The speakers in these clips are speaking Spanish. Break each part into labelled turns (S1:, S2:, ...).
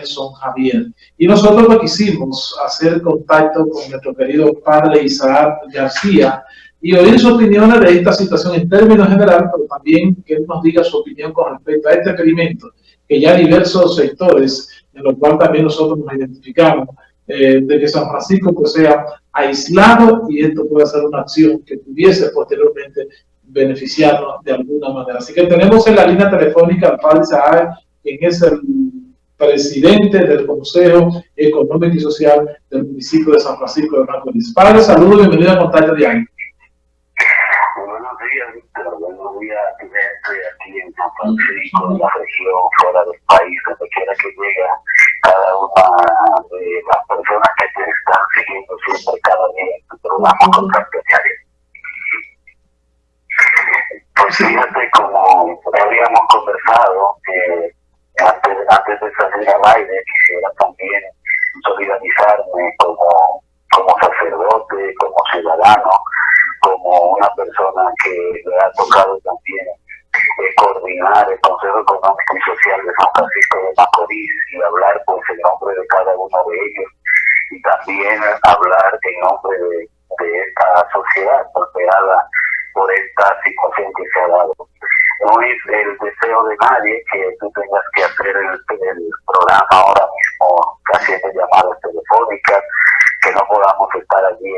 S1: Nelson Javier. Y nosotros lo quisimos hacer contacto con nuestro querido padre Isaac García y oír su opinión de esta situación en términos generales, pero también que él nos diga su opinión con respecto a este experimento, que ya diversos sectores, en los cuales también nosotros nos identificamos, eh, de que San Francisco pues, sea aislado y esto pueda ser una acción que pudiese posteriormente beneficiarnos de alguna manera. Así que tenemos en la línea telefónica al padre Isaac, quien es el presidente del Consejo Económico y Social del municipio de San Francisco de Macorís. Padre, saludos y bienvenido a Contacto Diario.
S2: Buenos días, Víctor. Buenos días, gente aquí en San Francisco, en la región, fuera del país, donde quiera que llegue cada una de las personas que te están siguiendo siempre cada día en tu programa Contacto Diario. Pues fíjate, como habíamos conversado, eh, antes, antes de salir al aire, quisiera también solidarizarme como, como sacerdote, como ciudadano, como una persona que le ha tocado también eh, coordinar el Consejo Económico y Social de San Francisco de Macorís y hablar pues en nombre de cada uno de ellos y también hablar en nombre de, esta sociedad golpeada por esta situación que se ha dado no es el deseo de nadie que tú tengas que hacer el, programa ahora mismo haciendo llamadas telefónicas, que no podamos estar allí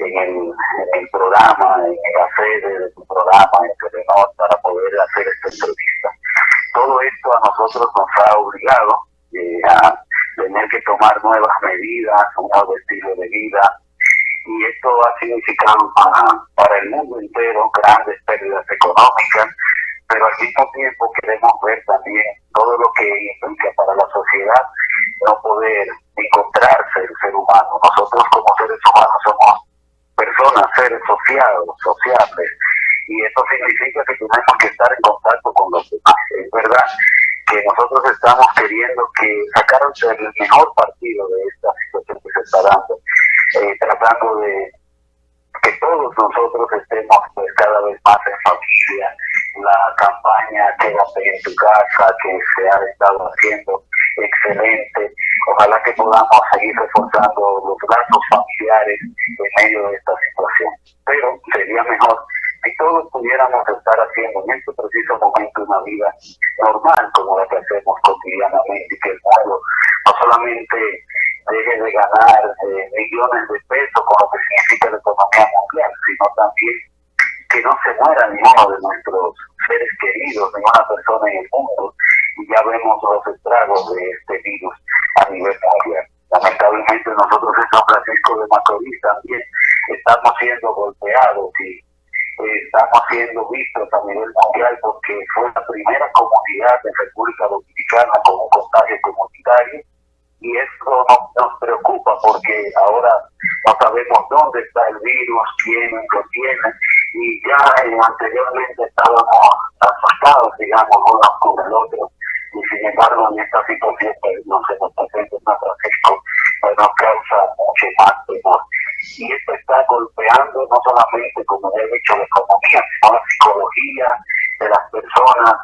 S2: en, el, programa, en la sede de tu programa, en Telenor, para poder hacer esta entrevista. Todo esto a nosotros nos ha obligado eh, a tener que tomar nuevas medidas, un nuevo estilo de vida, y esto ha significado para, para el mundo entero grandes pérdidas económicas, pero al mismo tiempo queremos ver también todo lo que implica para la sociedad no poder encontrarse el ser humano. Nosotros como seres humanos somos personas, seres sociados, sociables, y eso significa que tenemos que estar en contacto con los demás. Es verdad que nosotros estamos queriendo que sacar el mejor partido de esta situación que se está dando, eh, tratando de que todos nosotros estemos pues, cada vez más en familia, la campaña Quédate en tu casa que se ha estado haciendo excelente. Ojalá que podamos seguir reforzando los lazos familiares en medio de esta situación. Pero sería mejor si todos pudiéramos estar haciendo en este preciso momento una vida normal como la que hacemos cotidianamente y que el mundo no solamente deje de ganar eh, millones de pesos con lo que significa la economía mundial, sino también que no se muera ninguno de nuestros seres queridos, ninguna persona en el mundo, y ya vemos los estragos de este virus a nivel mundial. Lamentablemente nosotros en San Francisco de Macorís también estamos siendo golpeados y eh, estamos siendo vistos a nivel mundial porque fue la primera comunidad de República Dominicana con un contagio comunitario y eso nos, nos preocupa porque ahora no sabemos dónde está el virus, quién lo tiene y ya eh, anteriormente estábamos asustados, digamos, unos con el otro, y sin embargo en esta situación que no se nos presenta en San Francisco, pues nos causa mucho más temor. Y esto está golpeando no solamente, como he dicho, la economía, sino la psicología de las personas,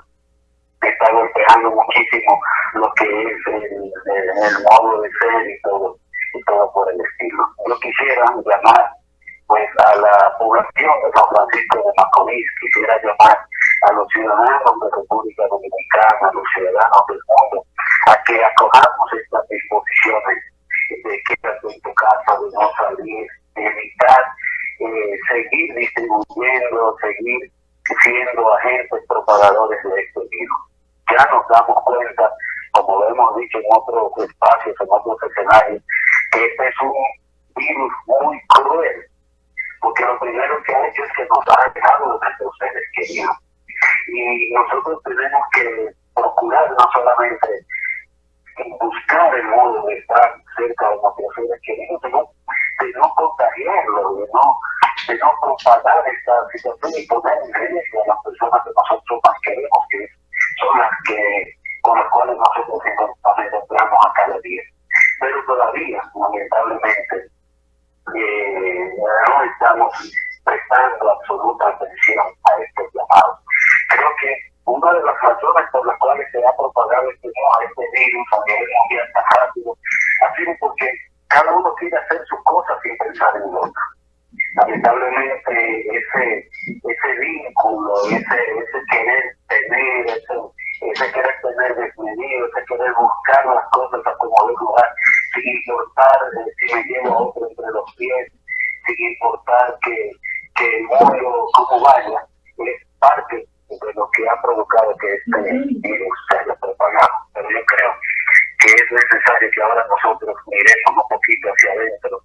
S2: está golpeando muchísimo lo que es el, el, modo de ser y todo, y todo por el estilo. Yo quisiera llamar pues a la población de San Francisco de Macorís, quisiera llamar a los ciudadanos de República Dominicana, a los ciudadanos del mundo, a que acojamos estas disposiciones de quédate en tu casa, de no salir, de evitar eh, seguir distribuyendo, seguir siendo agentes propagadores de este virus. Ya nos damos cuenta, como lo hemos dicho en otros espacios, en otros escenarios, que este es un virus muy cruel, porque lo primero que ha hecho es que nos ha alejado de nuestros seres queridos. Y nosotros tenemos que procurar no solamente buscar el modo de estar cerca de nuestros seres queridos, sino de no contagiarlo, de no, de no propagar esta situación y poner en riesgo a las personas que nosotros más queremos, que son las que con las cuales nosotros nos encontramos a cada día. Pero todavía, lamentablemente, eh, no estamos prestando absoluta atención a estos llamados. Creo que una de las razones por las cuales se ha propagado este, este virus a nivel mundial ese, ese vínculo, ese, ese querer tener, ese, ese querer tener desmedido, ese querer buscar las cosas a como de lugar, sin importar eh, si me llevo a otro entre los pies, sin importar que, que el mundo como vaya, es parte de lo que ha provocado que este virus se haya propagado. Pero yo creo que es necesario que ahora nosotros miremos un poquito hacia adentro,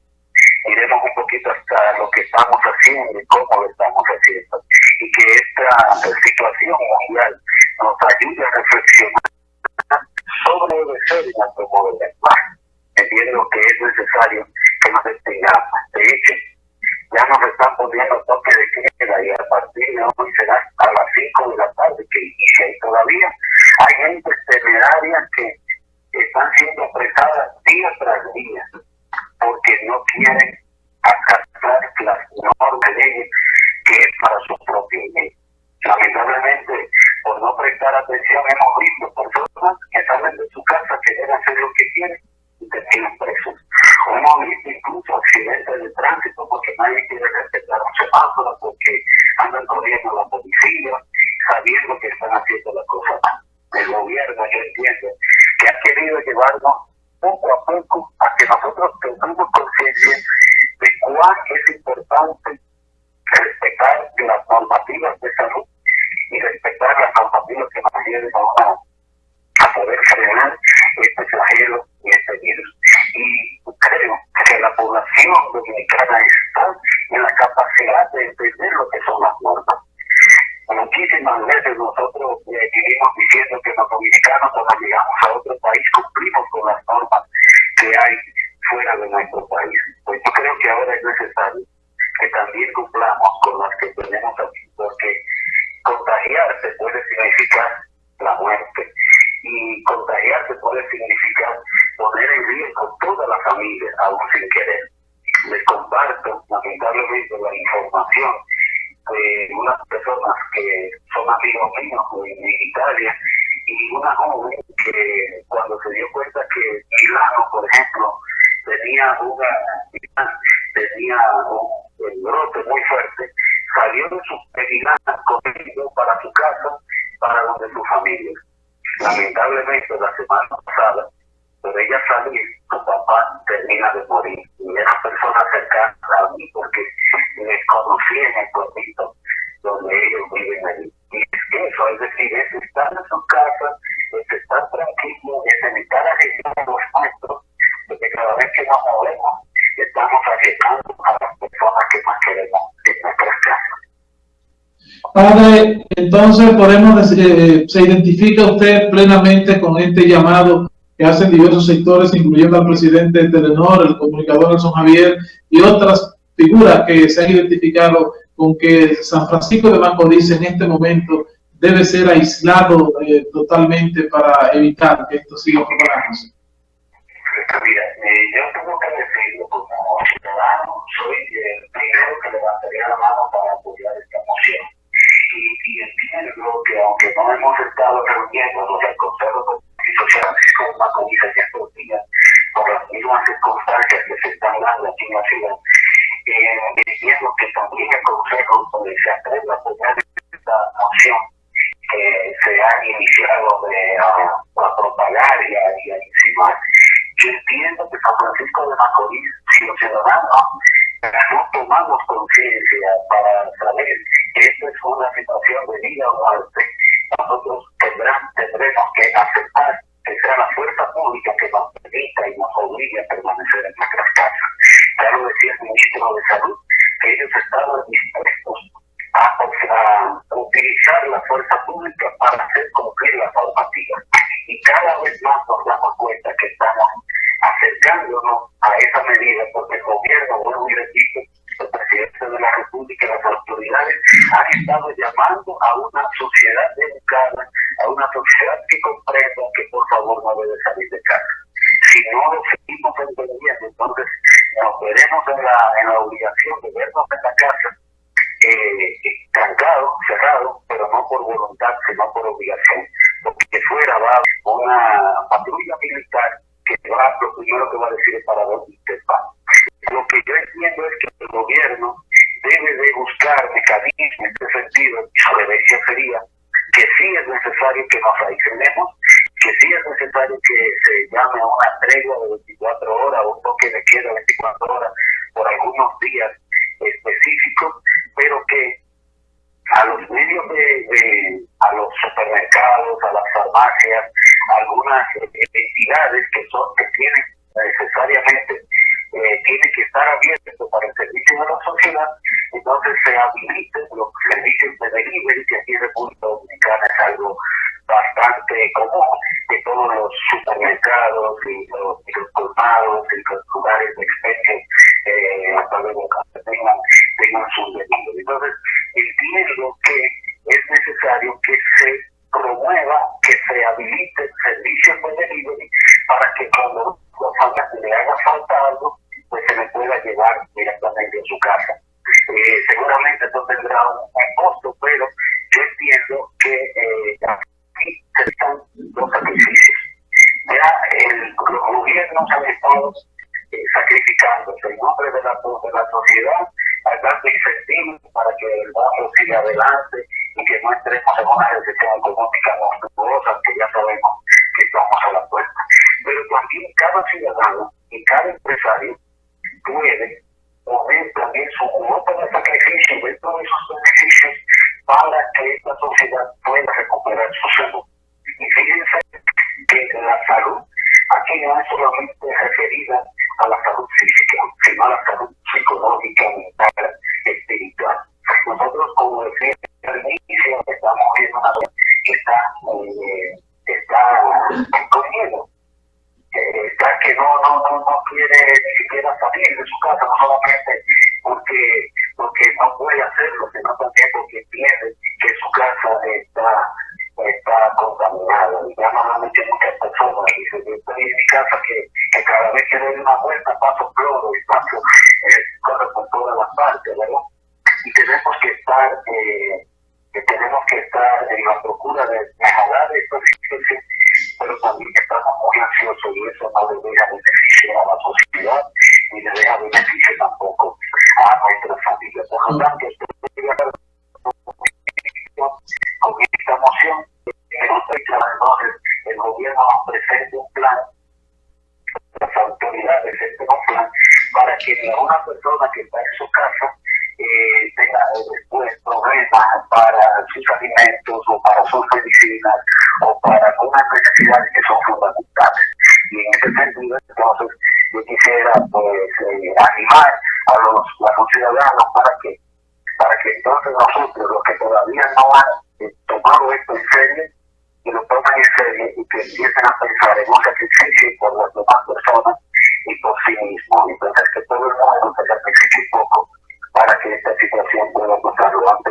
S2: miremos un poquito hasta lo que estamos haciendo y cómo lo estamos haciendo, y que esta situación mundial nos ayude a reflexionar sobre nuestro modo de lenguaje. Entiendo que es necesario que nos detengamos. De hecho, ya nos están poniendo toque de queda y a partir de hoy será a las 5 de la tarde que y todavía hay gente temeraria que están siendo apresadas día tras día porque no quieren acatar las normas leyes que es para su propio bien. Lamentablemente, por no prestar atención, hemos visto personas que salen Wow. Tenía un, brote muy fuerte, salió de su Milano corriendo para su casa, para donde su familia. Lamentablemente la semana pasada, por ella salir, su papá termina de morir. Y era persona cercana a mí porque les conocí en el pueblito donde ellos viven allí. Y es que eso, es decir, es estar en su casa, es estar tranquilo, es evitar a los nuestros, porque cada vez que nos movemos, estamos acercando a las personas que más queremos en nuestras casas.
S1: Padre, entonces podemos eh, se identifica usted plenamente con este llamado que hacen diversos sectores, incluyendo al presidente de Telenor, el comunicador Nelson Javier y otras figuras que se han identificado con que San Francisco de Macorís en este momento debe ser aislado eh, totalmente para evitar que esto siga propagándose.
S2: Mira, eh, yo tengo que decirlo como ciudadano, soy el primero que levantaría la mano para apoyar esta moción. Y, y entiendo que aunque no hemos estado reuniéndonos el Consejo Macorís en estos días, por las mismas circunstancias que se están dando aquí en la ciudad, eh, diciendo que también el Consejo se atreve a esta moción que se ha iniciado de, a, propagar y a, y a Yo entiendo que San Francisco de Macorís, si los ciudadanos no tomamos conciencia para saber que esta es una situación de vida o muerte, nosotros tendrán, tendremos que aceptar que sea la fuerza pública que nos permita y nos obligue a permanecer en nuestras casas. Ya lo decía el ministro de Salud, que ellos estaban dispuestos a, a utilizar la fuerza pública para hacer cumplir las normativas. Y cada vez más nos damos cuenta que estamos acercándonos a esa medida, porque el gobierno, bueno, y repito, el presidente de la República y las autoridades han estado llamando a una sociedad educada, a una sociedad que comprenda que por favor no debe salir de casa. Si no lo seguimos entendiendo, entonces nos veremos en la, en la obligación de vernos en la casa eh, trancado, cerrado, pero no por voluntad, sino por obligación. Porque fuera va una patrulla militar que va, lo primero que va a decir es para dónde usted va. Lo que yo entiendo es que el gobierno debe de buscar mecanismos se llame a una tregua de 24 horas o un toque de queda de 24 horas por algunos días específicos, pero que a los medios de, a los supermercados, a las farmacias, algunas entidades que son que tienen necesariamente eh, tiene que estar abierto para el servicio de la sociedad, entonces se habiliten los servicios de delivery, que aquí en República Dominicana es algo bastante común, que todos los supermercados y los, y los colmados y los lugares de expendio eh, a través de tengan, tengan su delivery. Entonces, entiendo que es necesario que se promueva, que se habiliten servicios de delivery para que cuando le haga falta algo, pues se le pueda llevar directamente a su casa. Eh, seguramente esto tendrá un, costo, pero yo entiendo que eh, aquí se están los sacrificios. Ya el, los estado eh, sacrificándose en nombre de la, de la sociedad, dando incentivos para que el mundo siga adelante y que no entremos en una recesión económica monstruosa que ya sabemos que estamos a la puerta. Pero también cada ciudadano y cada empresario puede poner también su cuota de sacrificio dentro de esos beneficios para que esta sociedad pueda recuperar su salud. Y fíjense que la salud aquí no es solamente referida a la salud física, sino a la salud psicológica, mental, espiritual. Nosotros, como decía al inicio, estamos viendo una que está, eh, está con miedo está que no, no, no, quiere ni siquiera salir de su casa, no solamente porque, porque no puede hacerlo, sino también porque entiende que su casa está, está contaminada. Y ya normalmente muchas personas dicen, yo estoy en mi casa que, que cada vez que doy una vuelta paso cloro y paso, eh, corre por todas las partes, ¿verdad? Y tenemos que estar, eh, que tenemos que estar en la procura de mejorar esta situación pero también estamos muy ansiosos y eso no le deja beneficio a la sociedad ni le deja beneficio tampoco a nuestra familia. Por lo tanto, estoy de acuerdo con esta moción. Entonces, el gobierno nos presente un plan, las autoridades presenten un plan para que una persona que está en su casa eh, tenga después problemas para sus alimentos o para sus medicinas o para algunas necesidades que son fundamentales. Y en ese sentido, entonces, yo quisiera pues eh, animar a los, a los ciudadanos para que para que entonces nosotros, los que todavía no han eh, tomado esto en serio, que lo tomen en serio y que empiecen a pensar en un sacrificio por las demás personas y por sí mismos. Entonces, que todo el mundo se sacrifique un poco para que esta situación pueda pasar lo antes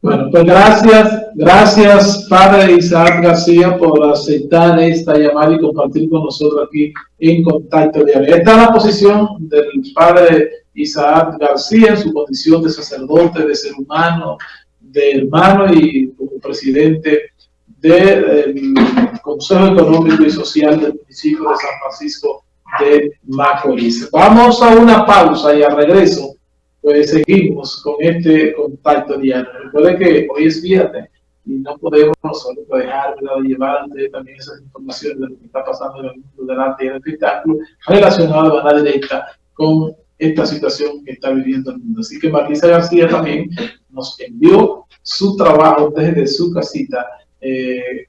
S1: bueno, pues gracias, gracias Padre Isaac García por aceptar esta llamada y compartir con nosotros aquí en Contacto Diario. Esta es la posición del Padre Isaac García en su condición de sacerdote, de ser humano, de hermano y como presidente del Consejo Económico y Social del municipio de San Francisco de Macorís. Vamos a una pausa y al regreso, pues seguimos con este contacto diario. Recuerden que hoy es viernes y no podemos solo dejar de llevar también esas informaciones de lo que está pasando en el mundo del arte y del espectáculo relacionado de manera directa con esta situación que está viviendo el mundo. Así que Marisa García también nos envió su trabajo desde su casita eh,